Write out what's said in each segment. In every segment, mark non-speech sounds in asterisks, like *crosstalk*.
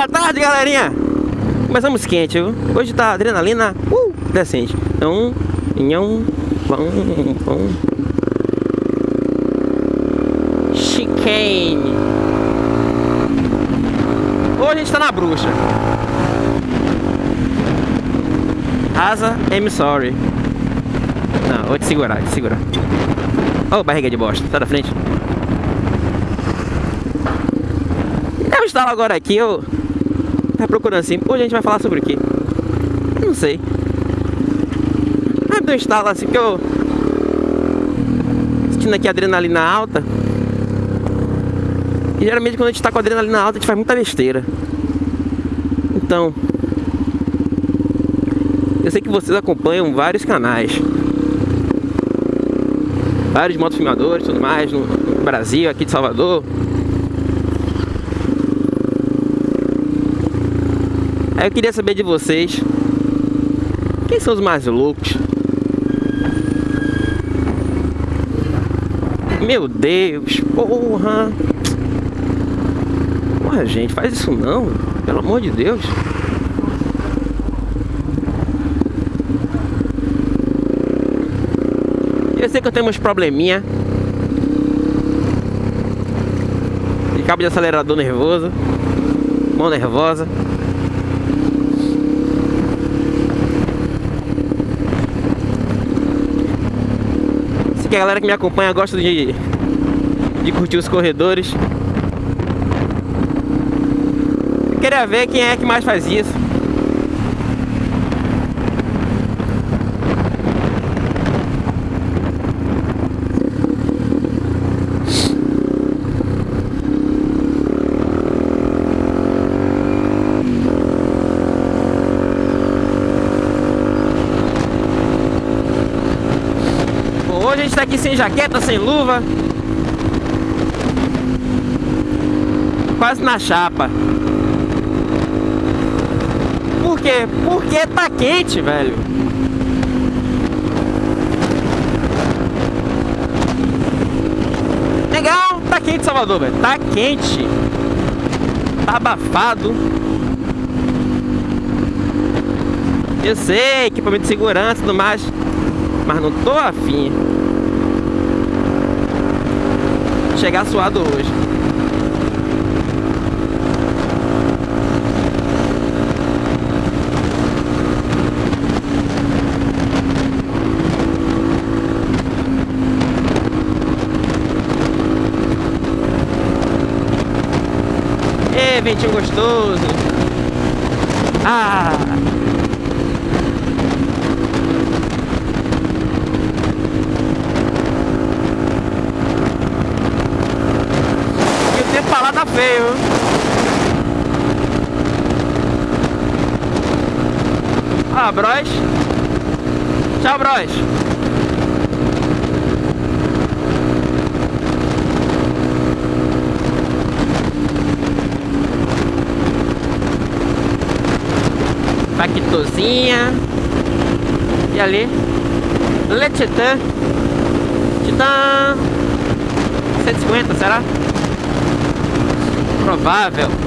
Boa tarde, galerinha! Começamos quente, viu? Hoje tá adrenalina uh, decente. Então, nhão, vão, vão. Chicane. Hoje a gente tá na bruxa. Asa, I'm sorry. Não, vou te segurar, te segurar. Oh, barriga de bosta, sai da frente. Eu estava agora aqui, eu tá procurando assim. Hoje a gente vai falar sobre o quê? Não sei. Ah, me instalo assim, porque eu sentindo aqui adrenalina alta. E geralmente quando a gente tá com adrenalina alta, a gente faz muita besteira. Então, eu sei que vocês acompanham vários canais. Vários motofilmadores e tudo mais no Brasil, aqui de Salvador. Aí eu queria saber de vocês. Quem são os mais loucos? Meu Deus, porra. Porra, gente, faz isso não Pelo amor de Deus. Eu sei que eu tenho uns probleminha. De cabo de acelerador nervoso Mão nervosa que a galera que me acompanha gosta de, de curtir os corredores. Eu queria ver quem é que mais faz isso. Aqui sem jaqueta, sem luva. Quase na chapa. Por quê? Porque tá quente, velho. Legal, tá quente Salvador, velho. Tá quente. Tá abafado. Eu sei, equipamento de segurança e tudo mais Mas não tô afim chegar suado hoje. Ê, ventinho gostoso. Ah! tá feio. Ah, Bros. Tchau, Bros. Paquitozinha. E ali. Letitã. Titã. 150, será? Provável. *laughs*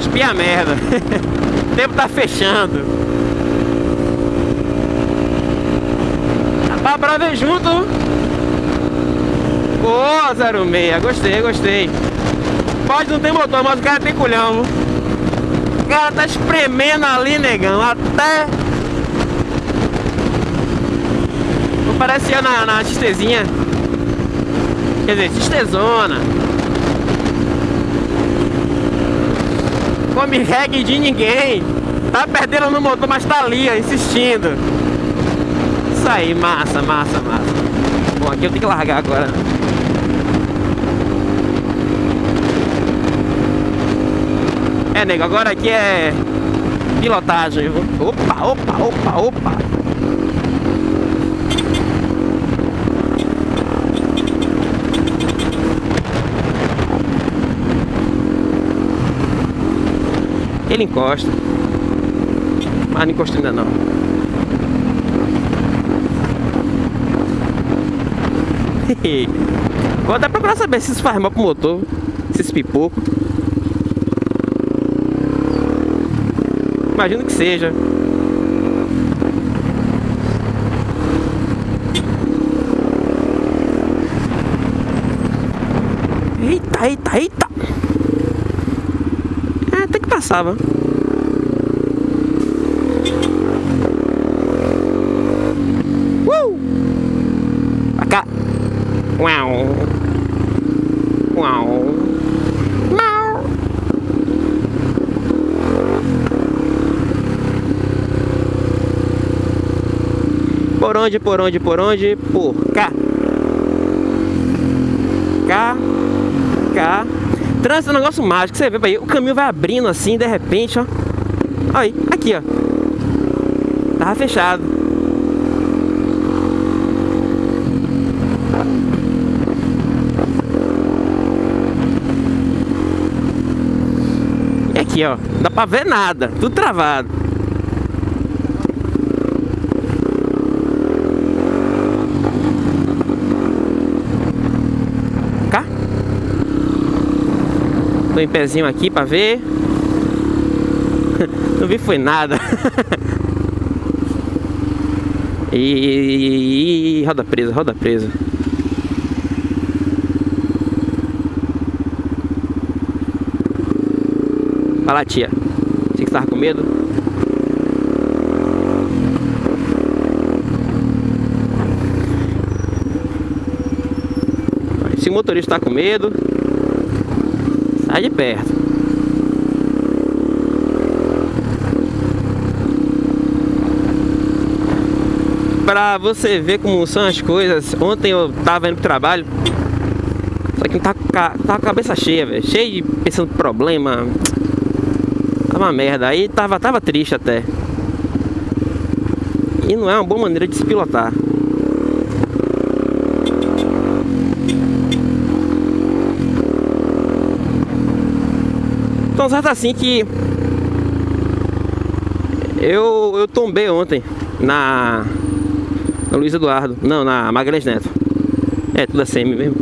Espia merda. Tempo tá fechando. Dá pra ver junto. Ô, oh, 06, gostei, gostei. Pode não ter motor, mas o cara tem culhão. O cara tá espremendo ali, negão, até... Parecia na, na xistezinha. Quer dizer, xistezona. Come reggae de ninguém. Tá perdendo no motor, mas tá ali, ó, insistindo. Isso aí, massa, massa, massa. Bom, aqui eu tenho que largar agora. É, nego, agora aqui é pilotagem. Opa, opa, opa, opa. Ele encosta. Mas não encosta ainda não. Vou até procurar saber se isso faz mal pro motor. Esses pipocos. Imagino que seja. Eita, eita, eita. Passava. Uh! Pra cá. Uau. Uau. Mau. Por onde, por onde, por onde? Por cá. Cá. Cá. Trânsito é um negócio mágico. Você vê, o caminho vai abrindo assim, de repente, ó. Aí, aqui, ó. Tava fechado. E aqui, ó. Não dá pra ver nada. Tudo travado. Tô em pezinho aqui pra ver. *laughs* Não vi foi nada. *laughs* E roda presa, roda presa. Fala tia. Você que tava com medo? Se o motorista tá com medo, sai de perto. Pra você ver como são as coisas, ontem eu tava indo pro trabalho, só que tá, tá com a cabeça cheia, velho, cheio de pensando problema, tava uma merda, aí tava, tava triste até. E não é uma boa maneira de se pilotar. Certo assim que eu, eu tombei ontem na, na Luiz Eduardo, não, na Magalhães Neto. É, tudo assim mesmo.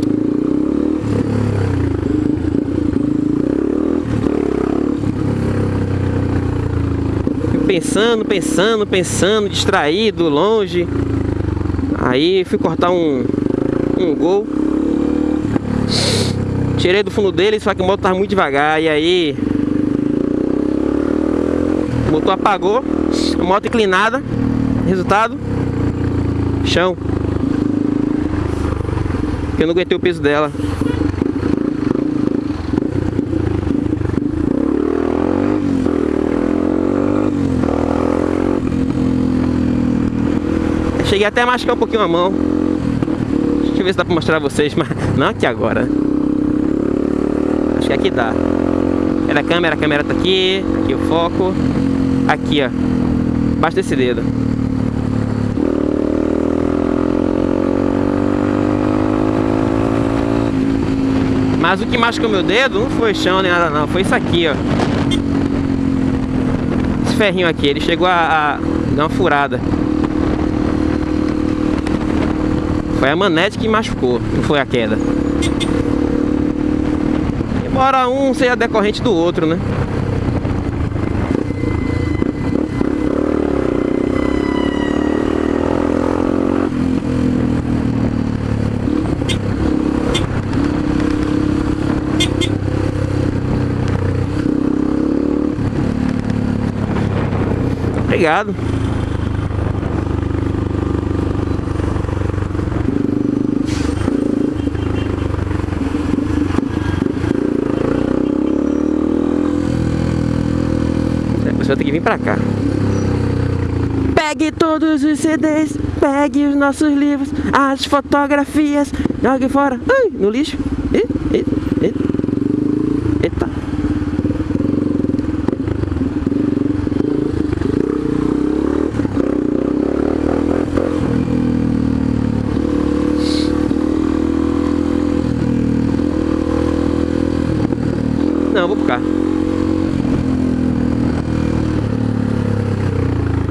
Pensando, pensando, pensando, distraído, longe. Aí fui cortar um, um gol. Tirei do fundo dele, só que o motor tava muito devagar. E aí o motor apagou, a moto inclinada, resultado, chão. Eu não aguentei o peso dela. Cheguei até a machucar um pouquinho a mão. Deixa eu ver se dá pra mostrar pra vocês, *laughs* mas não aqui agora. Acho que aqui dá. Era a câmera, a câmera tá aqui, aqui o foco. Aqui, ó. Embaixo desse dedo. Mas o que machucou meu dedo não foi chão nem nada não, foi isso aqui, ó. Esse ferrinho aqui, ele chegou a, a dar uma furada. Foi a manete que machucou, não foi a queda. Embora um seja decorrente do outro, né? Obrigado. Você vai ter que vir pra cá. Pegue todos os CDs, pegue os nossos livros, as fotografias, jogue fora, Ai, no lixo. Eita. ficar.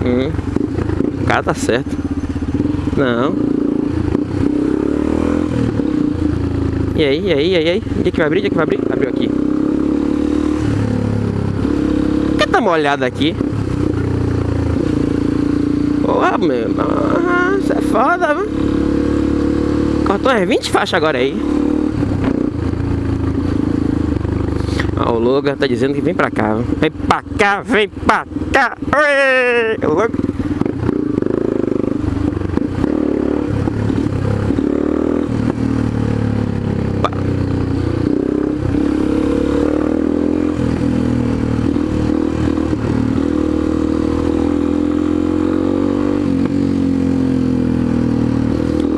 Hum. O cara tá certo. Não. E aí, e aí, e aí, e aí? Onde é que vai abrir? Onde é que vai abrir? Abriu aqui. Por que tá molhado aqui? Porra, meu. Isso é foda, mano. Cortou as 20 faixas agora aí. Ó, o Logan tá dizendo que vem pra cá. Vem pra cá, vem pra cá. Oi! Logan.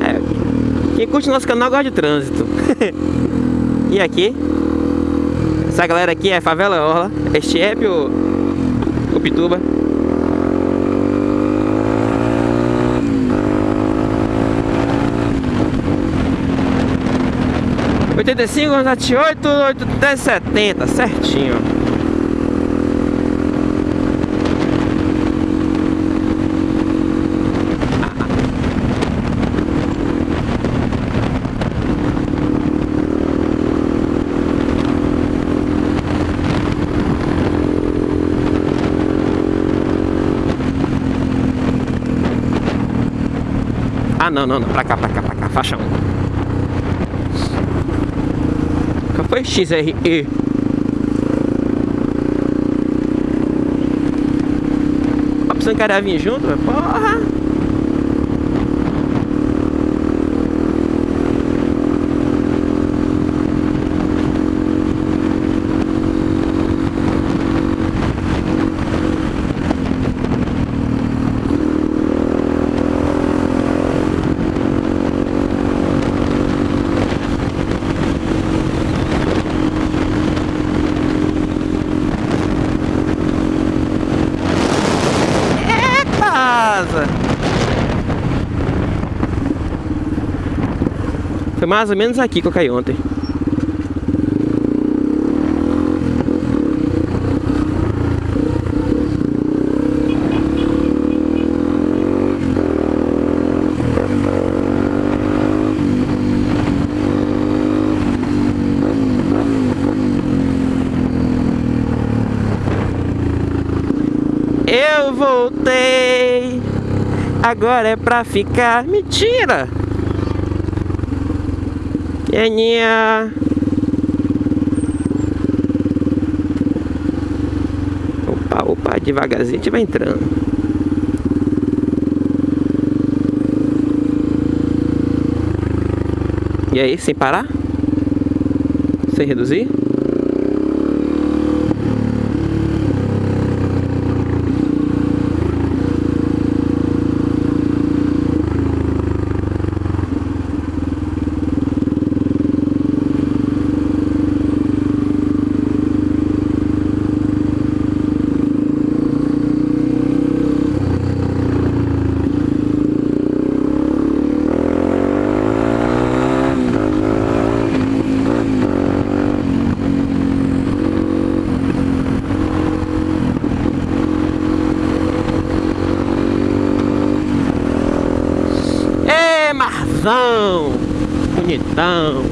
É, quem curte nosso canal gosta de trânsito. *laughs* e aqui? Essa galera aqui é Favela Orla, é o, o Pituba. Oitenta e cinco, sete oito, setenta, certinho. Ah, não, não, não. Pra cá, pra cá, pra cá. Faixa 1. Qual foi? XRE. A opção que queria vir junto, porra. casa. Foi mais ou menos aqui que eu caí ontem. Eu voltei. Agora é pra ficar. Mentira Queninha Opa, opa, devagarzinho a gente vai entrando E aí, sem parar? Sem reduzir? Marzão, bonitão.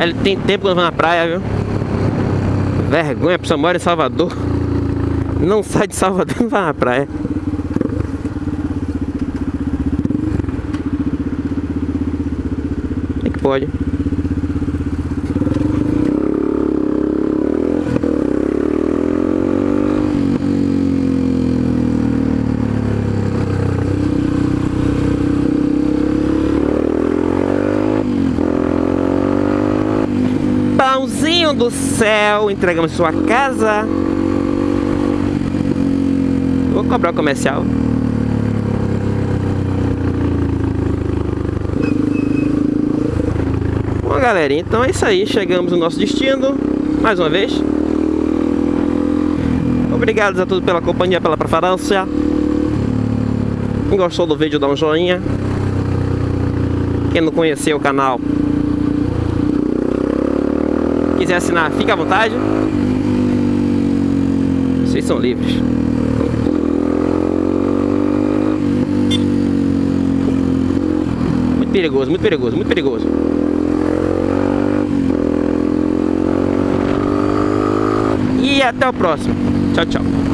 Ele tem tempo que na praia, viu? Vergonha, pessoa mora em Salvador. Não sai de Salvador, *laughs* não vai na praia. É que pode. Do céu, entregamos sua casa. Vou cobrar o comercial. Bom, galerinha, então é isso aí. Chegamos no nosso destino. Mais uma vez. Obrigado a todos pela companhia, pela preferência. Quem gostou do vídeo, dá um joinha. Quem não conheceu o canal, quiser assinar, fica à vontade. Vocês são livres. Muito perigoso, muito perigoso, muito perigoso. E até o próximo. Tchau, tchau.